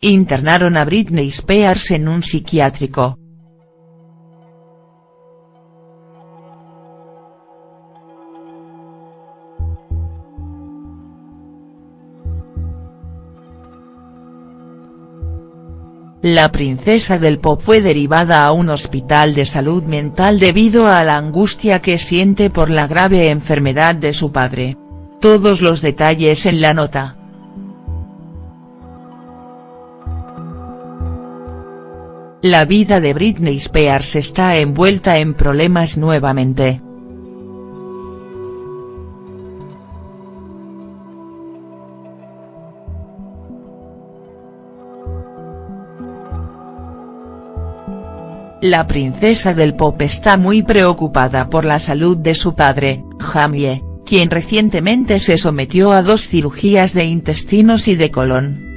internaron a Britney Spears en un psiquiátrico. La princesa del pop fue derivada a un hospital de salud mental debido a la angustia que siente por la grave enfermedad de su padre. Todos los detalles en la nota. La vida de Britney Spears está envuelta en problemas nuevamente. La princesa del pop está muy preocupada por la salud de su padre, Jamie, quien recientemente se sometió a dos cirugías de intestinos y de colon.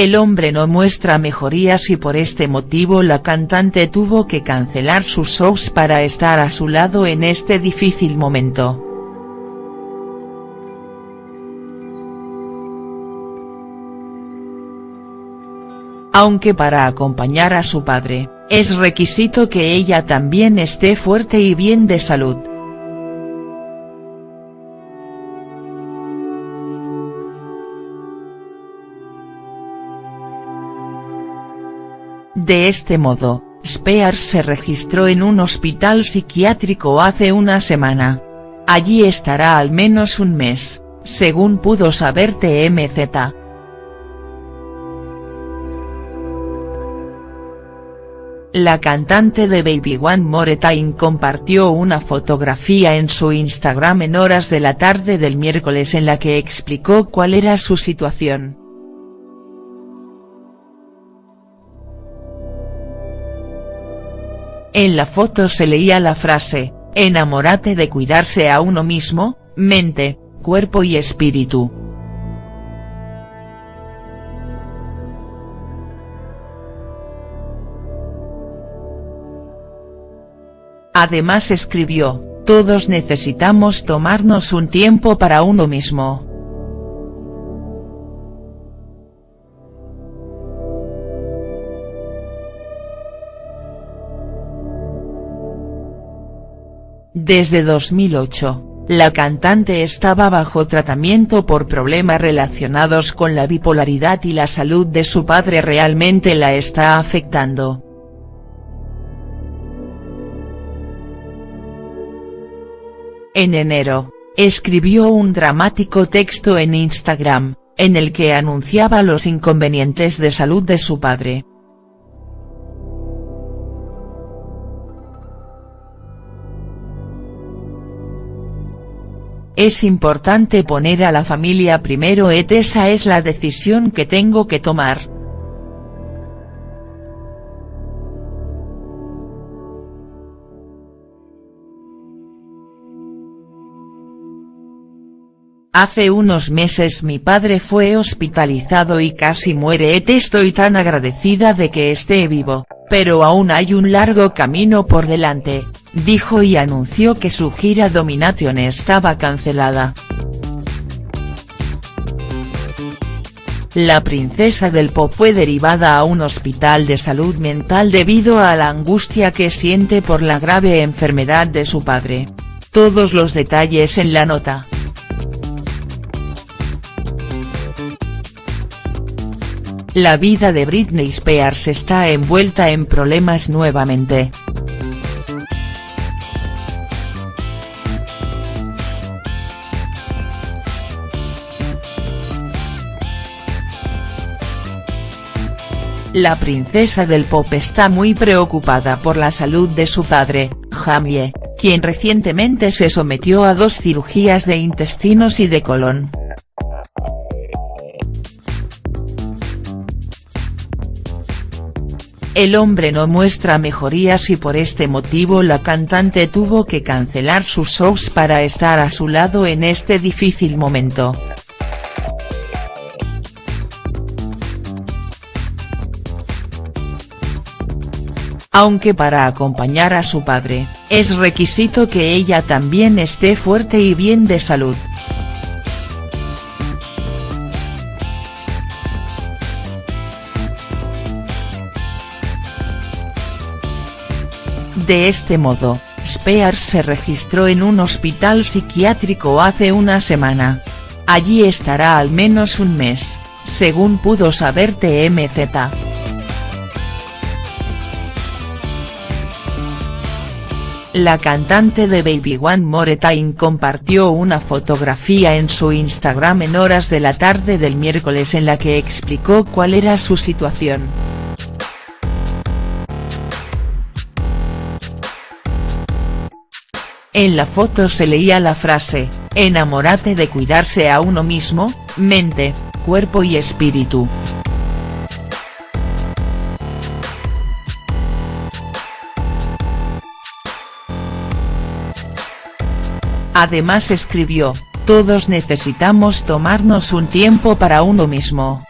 El hombre no muestra mejorías y por este motivo la cantante tuvo que cancelar sus shows para estar a su lado en este difícil momento. Aunque para acompañar a su padre, es requisito que ella también esté fuerte y bien de salud. De este modo, Spears se registró en un hospital psiquiátrico hace una semana. Allí estará al menos un mes, según pudo saber TMZ. La cantante de Baby One More Time compartió una fotografía en su Instagram en horas de la tarde del miércoles en la que explicó cuál era su situación. En la foto se leía la frase, enamórate de cuidarse a uno mismo, mente, cuerpo y espíritu. Además escribió, todos necesitamos tomarnos un tiempo para uno mismo. Desde 2008, la cantante estaba bajo tratamiento por problemas relacionados con la bipolaridad y la salud de su padre realmente la está afectando. En enero, escribió un dramático texto en Instagram, en el que anunciaba los inconvenientes de salud de su padre. Es importante poner a la familia primero et esa es la decisión que tengo que tomar. Hace unos meses mi padre fue hospitalizado y casi muere et estoy tan agradecida de que esté vivo, pero aún hay un largo camino por delante, dijo y anunció que su gira Domination estaba cancelada. La princesa del pop fue derivada a un hospital de salud mental debido a la angustia que siente por la grave enfermedad de su padre. Todos los detalles en la nota. La vida de Britney Spears está envuelta en problemas nuevamente. La princesa del pop está muy preocupada por la salud de su padre, Jamie, quien recientemente se sometió a dos cirugías de intestinos y de colon. El hombre no muestra mejorías y por este motivo la cantante tuvo que cancelar sus shows para estar a su lado en este difícil momento. aunque para acompañar a su padre, es requisito que ella también esté fuerte y bien de salud. De este modo, Spears se registró en un hospital psiquiátrico hace una semana. Allí estará al menos un mes, según pudo saber TMZ. La cantante de Baby One More Time compartió una fotografía en su Instagram en horas de la tarde del miércoles en la que explicó cuál era su situación. En la foto se leía la frase, enamórate de cuidarse a uno mismo, mente, cuerpo y espíritu. Además escribió, todos necesitamos tomarnos un tiempo para uno mismo.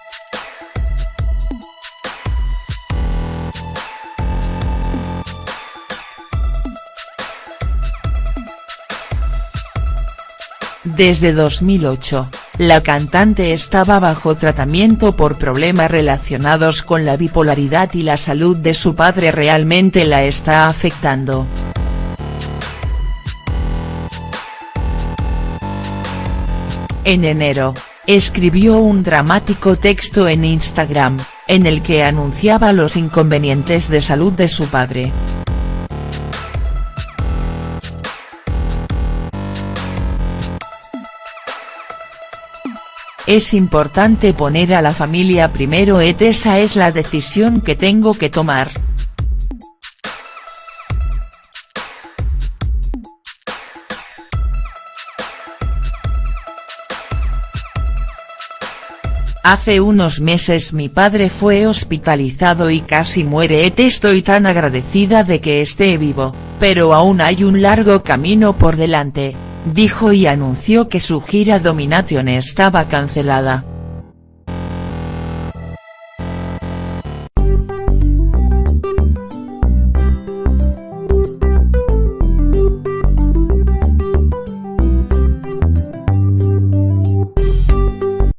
Desde 2008, la cantante estaba bajo tratamiento por problemas relacionados con la bipolaridad y la salud de su padre realmente la está afectando. En enero, escribió un dramático texto en Instagram, en el que anunciaba los inconvenientes de salud de su padre. Es importante poner a la familia primero et esa es la decisión que tengo que tomar. Hace unos meses mi padre fue hospitalizado y casi muere estoy tan agradecida de que esté vivo, pero aún hay un largo camino por delante, dijo y anunció que su gira Domination estaba cancelada.